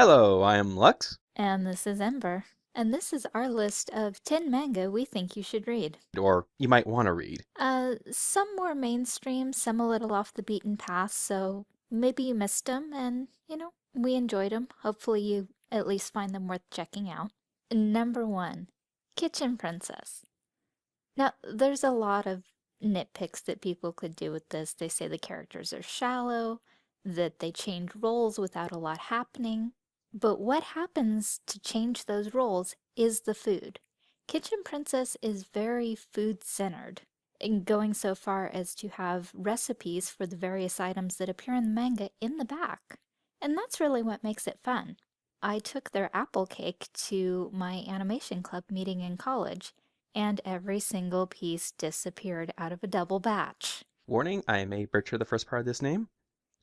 Hello, I am Lux. And this is Ember. And this is our list of 10 manga we think you should read. Or you might want to read. Uh, some more mainstream, some a little off the beaten path, so maybe you missed them and, you know, we enjoyed them. Hopefully you at least find them worth checking out. Number one, Kitchen Princess. Now, there's a lot of nitpicks that people could do with this. They say the characters are shallow, that they change roles without a lot happening. But what happens to change those roles is the food. Kitchen Princess is very food-centered, going so far as to have recipes for the various items that appear in the manga in the back. And that's really what makes it fun. I took their apple cake to my animation club meeting in college, and every single piece disappeared out of a double batch. Warning, I may butcher the first part of this name.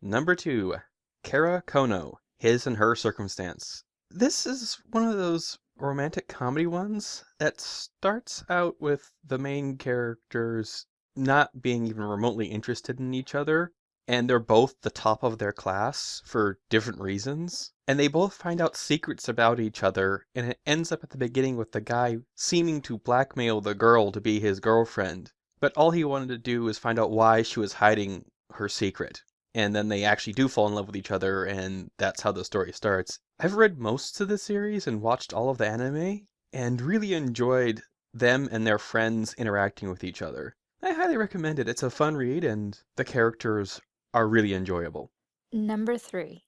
Number two, Kara Kono his and her circumstance. This is one of those romantic comedy ones that starts out with the main characters not being even remotely interested in each other, and they're both the top of their class for different reasons. And they both find out secrets about each other, and it ends up at the beginning with the guy seeming to blackmail the girl to be his girlfriend. But all he wanted to do was find out why she was hiding her secret and then they actually do fall in love with each other, and that's how the story starts. I've read most of the series and watched all of the anime, and really enjoyed them and their friends interacting with each other. I highly recommend it. It's a fun read, and the characters are really enjoyable. Number three,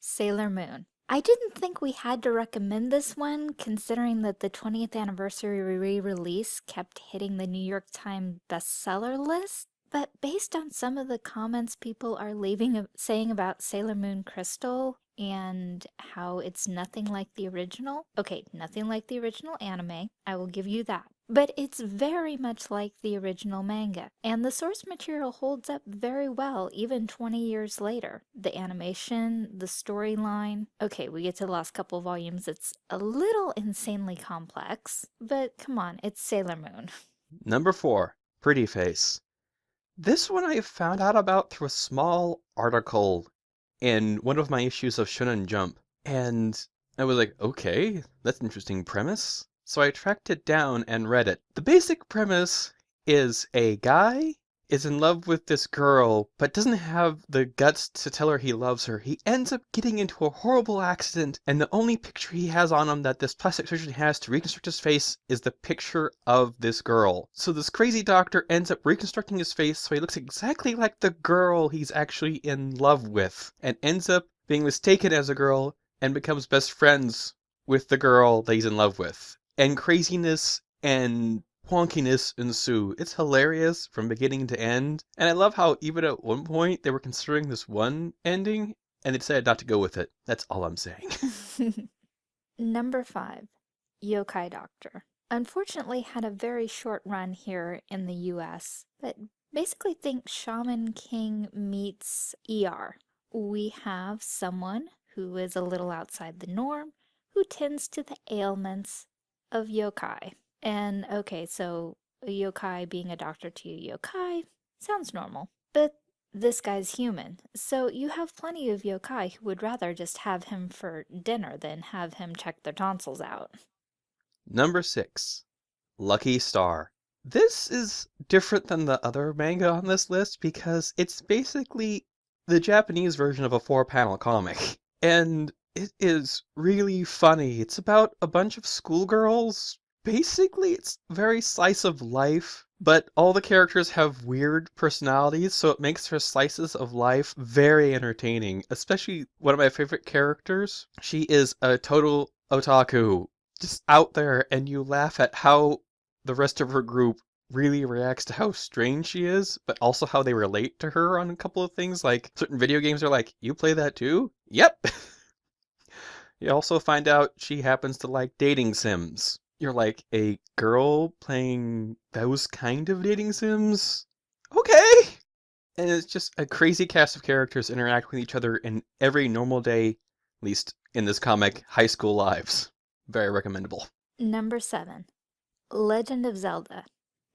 Sailor Moon. I didn't think we had to recommend this one, considering that the 20th anniversary re-release kept hitting the New York Times bestseller list. But based on some of the comments people are leaving saying about Sailor Moon Crystal and how it's nothing like the original. Okay, nothing like the original anime, I will give you that. But it's very much like the original manga, and the source material holds up very well even 20 years later. The animation, the storyline. Okay, we get to the last couple volumes, it's a little insanely complex, but come on, it's Sailor Moon. Number 4, Pretty Face. This one I found out about through a small article in one of my issues of Shonen Jump, and I was like, okay, that's an interesting premise. So I tracked it down and read it. The basic premise is a guy is in love with this girl, but doesn't have the guts to tell her he loves her. He ends up getting into a horrible accident, and the only picture he has on him that this plastic surgeon has to reconstruct his face is the picture of this girl. So this crazy doctor ends up reconstructing his face so he looks exactly like the girl he's actually in love with, and ends up being mistaken as a girl and becomes best friends with the girl that he's in love with. And craziness and wonkiness ensue. It's hilarious from beginning to end, and I love how even at one point they were considering this one ending, and they decided not to go with it. That's all I'm saying. Number 5. Yokai Doctor. Unfortunately had a very short run here in the US, but basically think Shaman King meets ER. We have someone who is a little outside the norm, who tends to the ailments of yokai. And okay, so yokai being a doctor to a yokai sounds normal. But this guy's human, so you have plenty of yokai who would rather just have him for dinner than have him check their tonsils out. Number 6. Lucky Star. This is different than the other manga on this list because it's basically the Japanese version of a four-panel comic. And it is really funny. It's about a bunch of schoolgirls basically it's very slice of life, but all the characters have weird personalities, so it makes her slices of life very entertaining. Especially one of my favorite characters. She is a total otaku, just out there, and you laugh at how the rest of her group really reacts to how strange she is, but also how they relate to her on a couple of things. Like certain video games are like, you play that too? Yep. you also find out she happens to like dating sims you're like a girl playing those kind of dating sims? Okay! And it's just a crazy cast of characters interact with each other in every normal day, at least in this comic, high school lives. Very recommendable. Number seven, Legend of Zelda.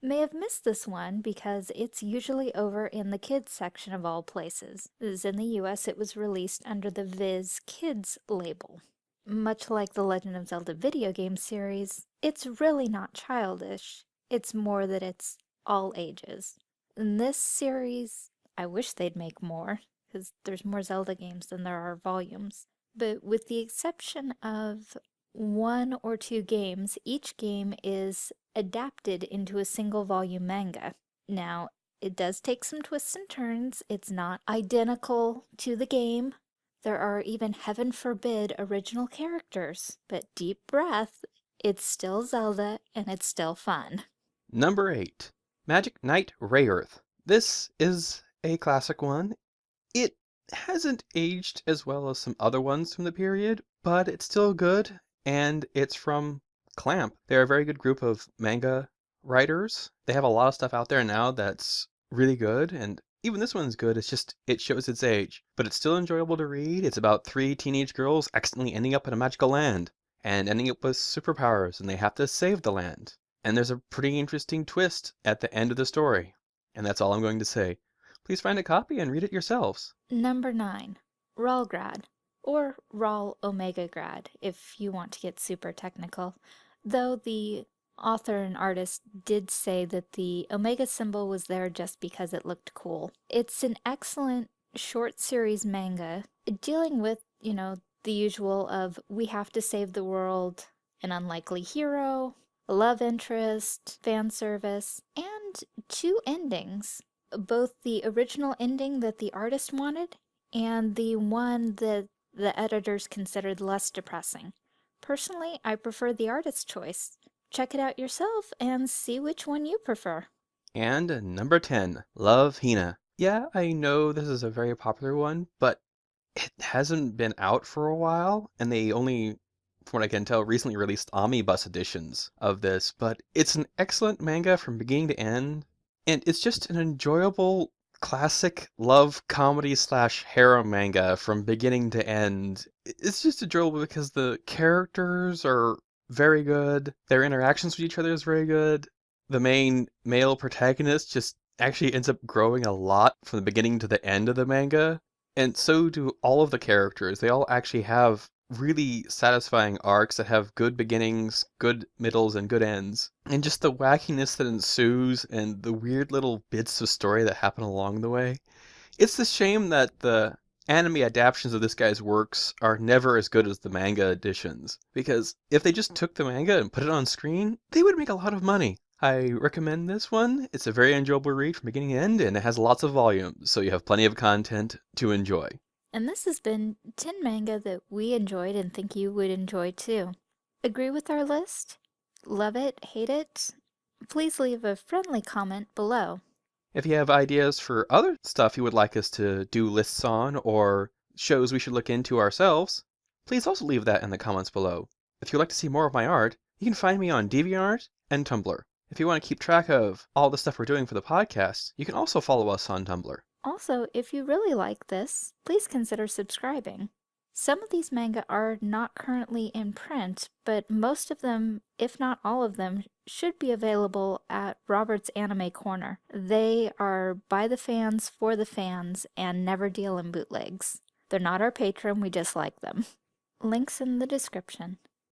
may have missed this one because it's usually over in the kids section of all places, as in the US it was released under the Viz Kids label. Much like the Legend of Zelda video game series, it's really not childish, it's more that it's all ages. In this series, I wish they'd make more, because there's more Zelda games than there are volumes. But with the exception of one or two games, each game is adapted into a single volume manga. Now, it does take some twists and turns. It's not identical to the game. There are even, heaven forbid, original characters. But deep breath, it's still Zelda and it's still fun. Number 8. Magic Knight Rayearth. This is a classic one. It hasn't aged as well as some other ones from the period, but it's still good, and it's from Clamp. They're a very good group of manga writers. They have a lot of stuff out there now that's really good, and even this one's good. It's just, it shows its age, but it's still enjoyable to read. It's about three teenage girls accidentally ending up in a magical land and ending up with superpowers, and they have to save the land. And there's a pretty interesting twist at the end of the story. And that's all I'm going to say. Please find a copy and read it yourselves. Number 9. Ralgrad, or Ral Omega Grad if you want to get super technical, though the author and artist did say that the Omega symbol was there just because it looked cool. It's an excellent short series manga dealing with, you know, the usual of we have to save the world, an unlikely hero, love interest, fan service, and two endings. Both the original ending that the artist wanted and the one that the editors considered less depressing. Personally, I prefer the artist's choice. Check it out yourself and see which one you prefer. And number 10, Love Hina. Yeah, I know this is a very popular one, but it hasn't been out for a while, and they only, from what I can tell, recently released omnibus editions of this, but it's an excellent manga from beginning to end, and it's just an enjoyable classic love comedy slash harem manga from beginning to end. It's just enjoyable because the characters are very good, their interactions with each other is very good. The main male protagonist just actually ends up growing a lot from the beginning to the end of the manga, and so do all of the characters. They all actually have really satisfying arcs that have good beginnings, good middles, and good ends. And just the wackiness that ensues and the weird little bits of story that happen along the way. It's a shame that the anime adaptations of this guy's works are never as good as the manga editions. Because if they just took the manga and put it on screen, they would make a lot of money. I recommend this one. It's a very enjoyable read from beginning to end, and it has lots of volumes, so you have plenty of content to enjoy. And this has been 10 manga that we enjoyed and think you would enjoy too. Agree with our list? Love it? Hate it? Please leave a friendly comment below. If you have ideas for other stuff you would like us to do lists on or shows we should look into ourselves, please also leave that in the comments below. If you'd like to see more of my art, you can find me on DeviantArt and Tumblr. If you want to keep track of all the stuff we're doing for the podcast, you can also follow us on Tumblr. Also, if you really like this, please consider subscribing. Some of these manga are not currently in print, but most of them, if not all of them, should be available at Robert's Anime Corner. They are by the fans, for the fans, and never deal in bootlegs. They're not our patron, we just like them. Links in the description.